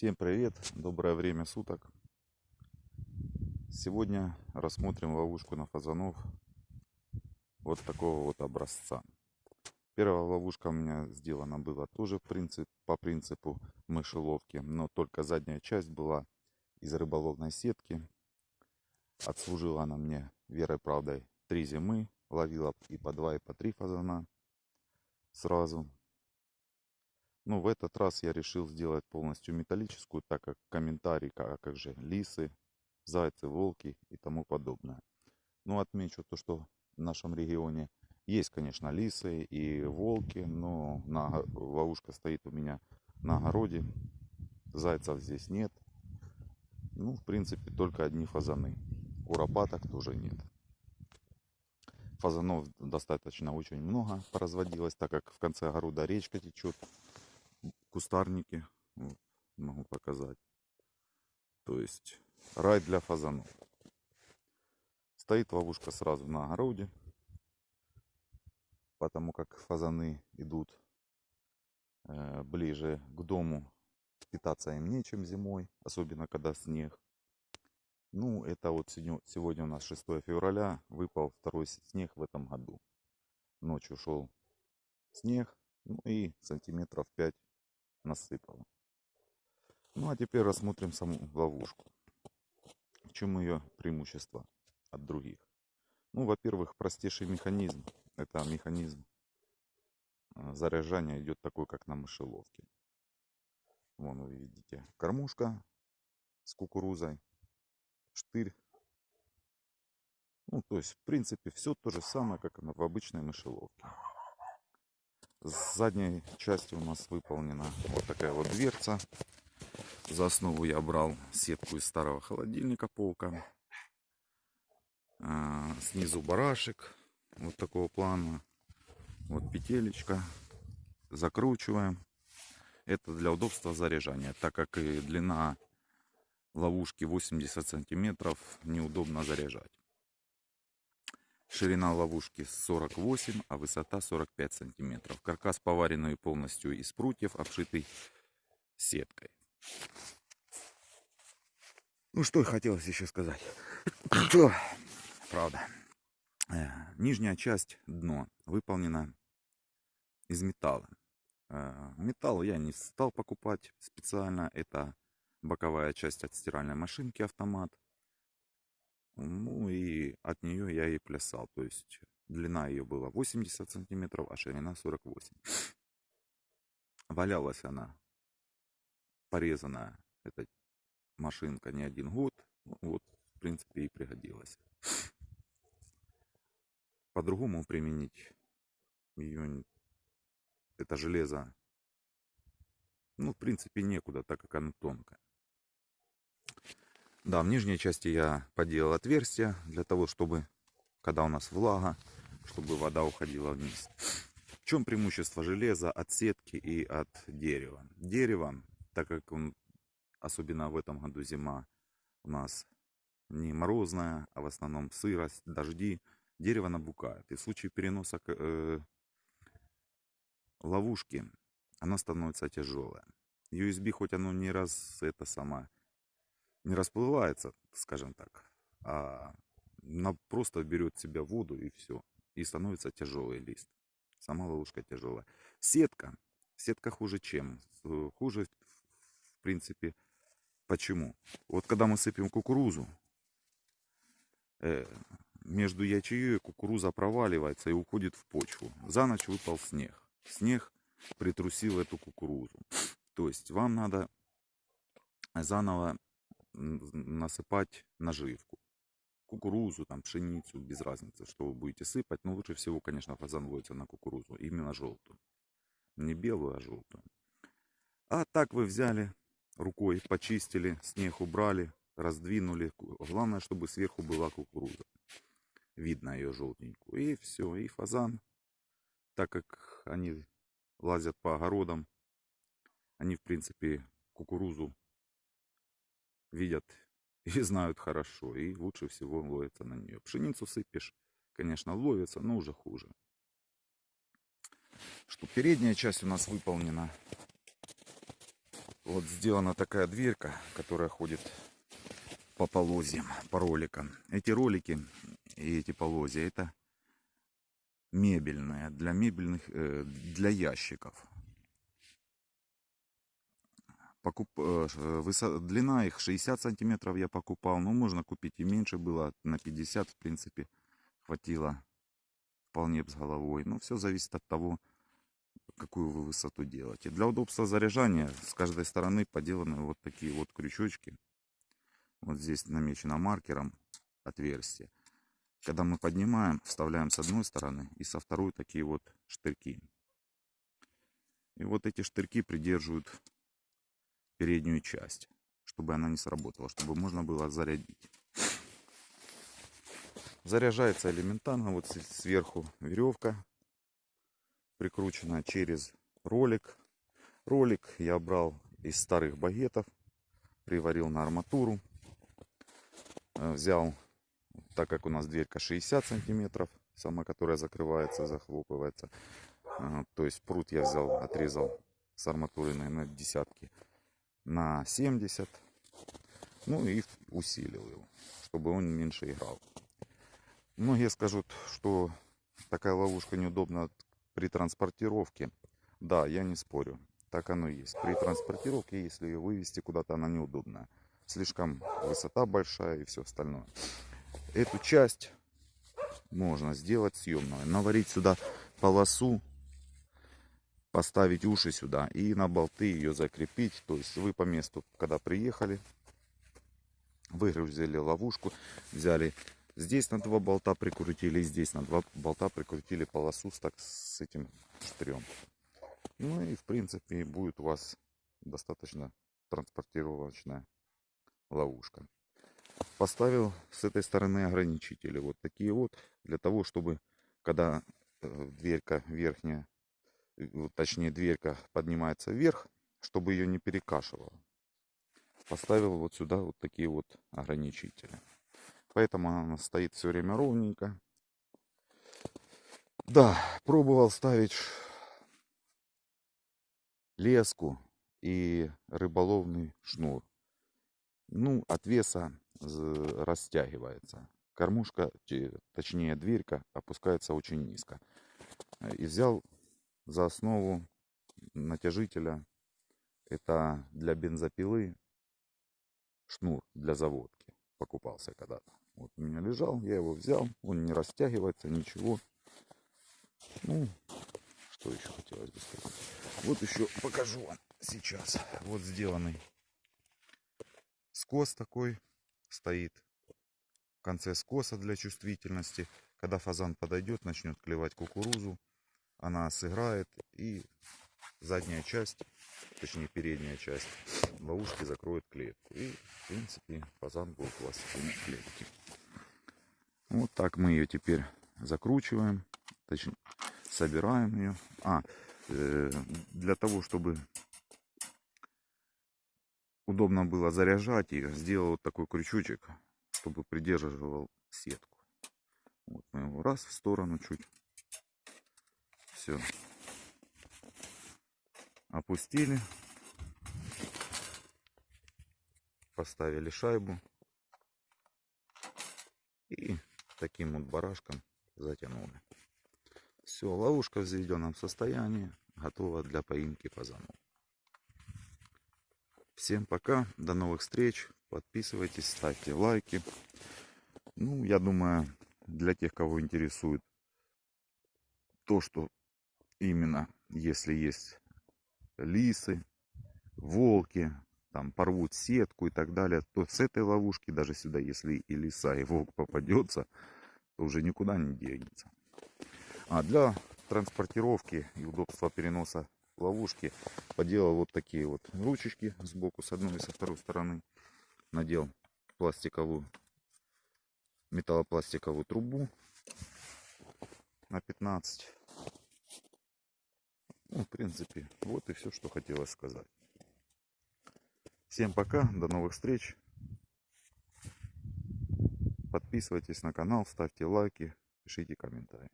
Всем привет, доброе время суток. Сегодня рассмотрим ловушку на фазанов вот такого вот образца. Первая ловушка у меня сделана была тоже принцип, по принципу мышеловки, но только задняя часть была из рыболовной сетки. Отслужила она мне верой правдой три зимы, ловила и по два, и по три фазана сразу. Ну, в этот раз я решил сделать полностью металлическую, так как комментарий, как, как же лисы, зайцы, волки и тому подобное. Ну, отмечу то, что в нашем регионе есть, конечно, лисы и волки, но на, ловушка стоит у меня на огороде. Зайцев здесь нет. Ну, в принципе, только одни фазаны. Куропаток тоже нет. Фазанов достаточно очень много поразводилось, так как в конце огорода речка течет кустарники. Вот, могу показать. То есть рай для фазанов. Стоит ловушка сразу на огороде. Потому как фазаны идут э, ближе к дому. Питаться им нечем зимой. Особенно когда снег. Ну, это вот сегодня у нас 6 февраля. Выпал второй снег в этом году. Ночью шел снег. Ну и сантиметров 5 насыпала. Ну а теперь рассмотрим саму ловушку. В чем ее преимущество от других? Ну, во-первых, простейший механизм. Это механизм а, заряжания идет такой, как на мышеловке. Вон вы видите, кормушка с кукурузой, штырь. Ну, то есть, в принципе, все то же самое, как в обычной мышеловке. С задней части у нас выполнена вот такая вот дверца. За основу я брал сетку из старого холодильника полка. А, снизу барашек вот такого плана. Вот петелечка. Закручиваем. Это для удобства заряжания, так как и длина ловушки 80 сантиметров неудобно заряжать. Ширина ловушки 48, а высота 45 сантиметров. Каркас поваренный полностью из прутьев, обшитый сеткой. Ну что хотелось еще сказать. Правда. Э, нижняя часть дно выполнена из металла. Э, металл я не стал покупать специально. Это боковая часть от стиральной машинки автомат. Ну и от нее я и плясал. То есть длина ее была 80 сантиметров, а ширина 48. Валялась она порезанная, эта машинка не один год. Ну, вот, в принципе, и пригодилась. По-другому применить ее, это железо, ну, в принципе, некуда, так как оно тонкое. Да, в нижней части я поделал отверстие для того, чтобы, когда у нас влага, чтобы вода уходила вниз. В чем преимущество железа от сетки и от дерева? Дерево, так как он, особенно в этом году зима у нас не морозная, а в основном сырость, дожди, дерево набукает. И в случае переноса э, ловушки, оно становится тяжелое. USB хоть оно не раз это самое не расплывается, скажем так, а она просто берет в себя воду и все. И становится тяжелый лист. Сама ловушка тяжелая. Сетка. Сетка хуже чем? Хуже, в принципе, почему? Вот когда мы сыпем кукурузу, э, между ячеей кукуруза проваливается и уходит в почву. За ночь выпал снег. Снег притрусил эту кукурузу. То есть вам надо заново насыпать наживку. Кукурузу, там, пшеницу, без разницы, что вы будете сыпать. Но лучше всего, конечно, фазан ловится на кукурузу, именно желтую. Не белую, а желтую. А так вы взяли рукой, почистили, снег убрали, раздвинули. Главное, чтобы сверху была кукуруза. Видно ее желтенькую. И все, и фазан, так как они лазят по огородам, они, в принципе, кукурузу видят и знают хорошо. И лучше всего ловится на нее. Пшеницу сыпешь, конечно, ловится, но уже хуже. Что передняя часть у нас выполнена Вот сделана такая дверка, которая ходит по полозьям, по роликам. Эти ролики и эти полозья, это мебельная, для мебельных, э, для ящиков. Покуп, э, высо, длина их 60 сантиметров я покупал, но можно купить и меньше было, на 50 в принципе хватило вполне с головой. Но все зависит от того, какую вы высоту делаете. Для удобства заряжания с каждой стороны поделаны вот такие вот крючочки. Вот здесь намечено маркером отверстие. Когда мы поднимаем, вставляем с одной стороны и со второй такие вот штырьки. И вот эти штырьки придерживают переднюю часть, чтобы она не сработала, чтобы можно было зарядить. Заряжается элементарно. Вот сверху веревка прикручена через ролик. Ролик я брал из старых багетов, приварил на арматуру. Э, взял, так как у нас дверька 60 сантиметров, сама которая закрывается, захлопывается. Э, то есть пруд я взял, отрезал с арматуры, наверное, десятки на 70. Ну и усилил его, чтобы он меньше играл. Многие скажут, что такая ловушка неудобна при транспортировке. Да, я не спорю. Так оно и есть. При транспортировке, если ее вывести куда-то, она неудобная. Слишком высота большая и все остальное. Эту часть можно сделать съемную. Наварить сюда полосу, поставить уши сюда и на болты ее закрепить. То есть вы по месту, когда приехали, выгрузили ловушку, взяли Здесь на два болта прикрутили, здесь на два болта прикрутили полосу с, так, с этим штрем. Ну и в принципе будет у вас достаточно транспортировочная ловушка. Поставил с этой стороны ограничители. Вот такие вот. Для того, чтобы когда э, дверька верхняя, точнее дверька поднимается вверх, чтобы ее не перекашивало. Поставил вот сюда вот такие вот ограничители. Поэтому она стоит все время ровненько. Да, пробовал ставить леску и рыболовный шнур. Ну, от веса растягивается. Кормушка, точнее дверька, опускается очень низко. И взял за основу натяжителя, это для бензопилы, шнур для заводки покупался когда-то. Вот у меня лежал, я его взял, он не растягивается, ничего. Ну, что еще хотелось бы сказать. Вот еще покажу вам сейчас. Вот сделанный скос такой стоит в конце скоса для чувствительности. Когда фазан подойдет, начнет клевать кукурузу, она сыграет и задняя часть, точнее передняя часть ловушки закроет клетку. И в принципе фазан вас в клетке. Вот так мы ее теперь закручиваем, точнее собираем ее. А, э, для того, чтобы удобно было заряжать ее, сделал вот такой крючочек, чтобы придерживал сетку. Вот мы его раз в сторону чуть. Все. Опустили. Поставили шайбу. И таким вот барашком затянули. Все, ловушка в заведенном состоянии, готова для поимки фазанов. Всем пока, до новых встреч, подписывайтесь, ставьте лайки. Ну, я думаю, для тех, кого интересует то, что именно, если есть лисы, волки, там порвут сетку и так далее, то с этой ловушки, даже сюда, если и лиса, и волк попадется, то уже никуда не денется. А для транспортировки и удобства переноса ловушки поделал вот такие вот ручечки сбоку, с одной и со второй стороны. Надел пластиковую, металлопластиковую трубу на 15. Ну, в принципе, вот и все, что хотелось сказать. Всем пока, до новых встреч. Подписывайтесь на канал, ставьте лайки, пишите комментарии.